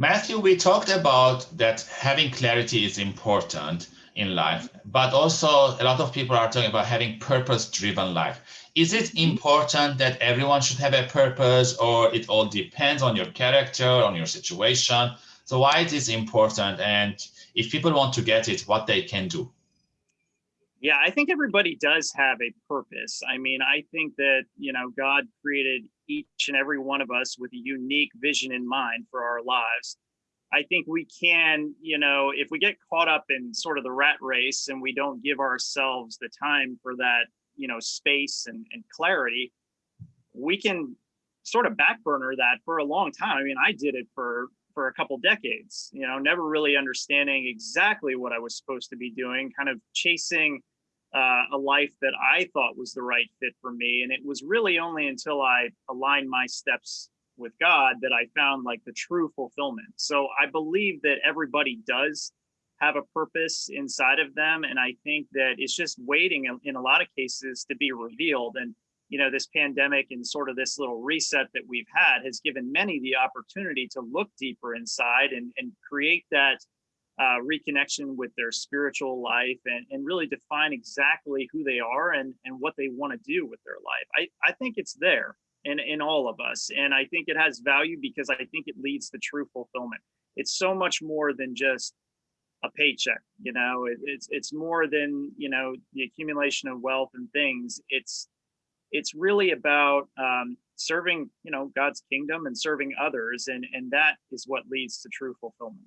Matthew, we talked about that having clarity is important in life, but also a lot of people are talking about having purpose-driven life. Is it mm-hmm. important that everyone should have a purpose or it all depends on your character, on your situation? So why it is important and if people want to get it, what they can do? Yeah, I think everybody does have a purpose. I mean, I think that, you know, God created each and every one of us with a unique vision in mind for our lives. I think we can, you know, if we get caught up in sort of the rat race and we don't give ourselves the time for that, you know, space and, and clarity, we can sort of backburner that for a long time. I mean, I did it for for a couple decades, you know, never really understanding exactly what I was supposed to be doing, kind of chasing uh, a life that I thought was the right fit for me. And it was really only until I aligned my steps with God that I found like the true fulfillment. So I believe that everybody does have a purpose inside of them. And I think that it's just waiting in a lot of cases to be revealed. And you know, this pandemic and sort of this little reset that we've had has given many the opportunity to look deeper inside and, and create that uh, reconnection with their spiritual life and, and really define exactly who they are and, and what they want to do with their life. I, I think it's there in, in all of us. And I think it has value because I think it leads to true fulfillment. It's so much more than just a paycheck, you know, it, it's, it's more than, you know, the accumulation of wealth and things. It's, it's really about um, serving, you know, God's kingdom and serving others. And, and that is what leads to true fulfillment.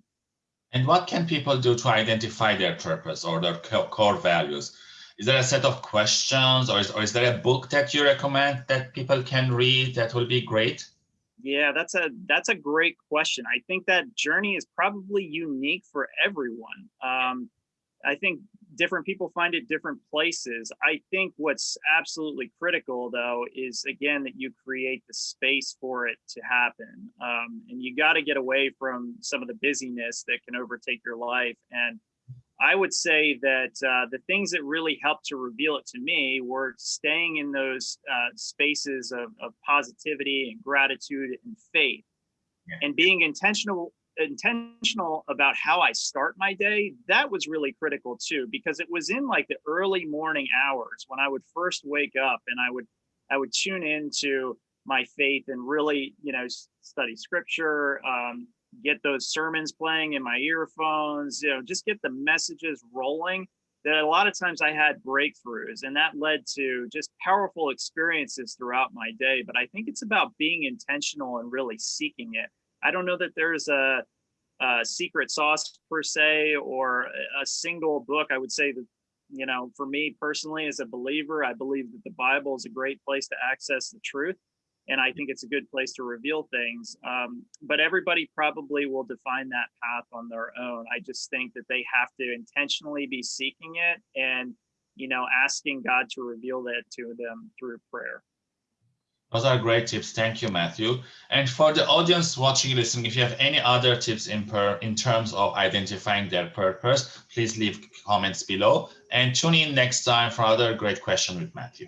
And what can people do to identify their purpose or their core values? Is there a set of questions or is, or is there a book that you recommend that people can read that will be great? Yeah, that's a that's a great question. I think that journey is probably unique for everyone. Um, I think different people find it different places. I think what's absolutely critical though is again that you create the space for it to happen. Um, and you got to get away from some of the busyness that can overtake your life. And I would say that uh, the things that really helped to reveal it to me were staying in those uh, spaces of, of positivity and gratitude and faith and being intentional intentional about how I start my day, that was really critical too, because it was in like the early morning hours when I would first wake up and I would I would tune into my faith and really, you know, study scripture, um, get those sermons playing in my earphones, you know, just get the messages rolling that a lot of times I had breakthroughs and that led to just powerful experiences throughout my day. But I think it's about being intentional and really seeking it. I don't know that there's a, a secret sauce per se or a single book. I would say that, you know, for me personally as a believer, I believe that the Bible is a great place to access the truth. And I think it's a good place to reveal things. Um, but everybody probably will define that path on their own. I just think that they have to intentionally be seeking it and, you know, asking God to reveal that to them through prayer. Those are great tips. Thank you, Matthew. And for the audience watching, listening, if you have any other tips in, per, in terms of identifying their purpose, please leave comments below and tune in next time for other great question with Matthew.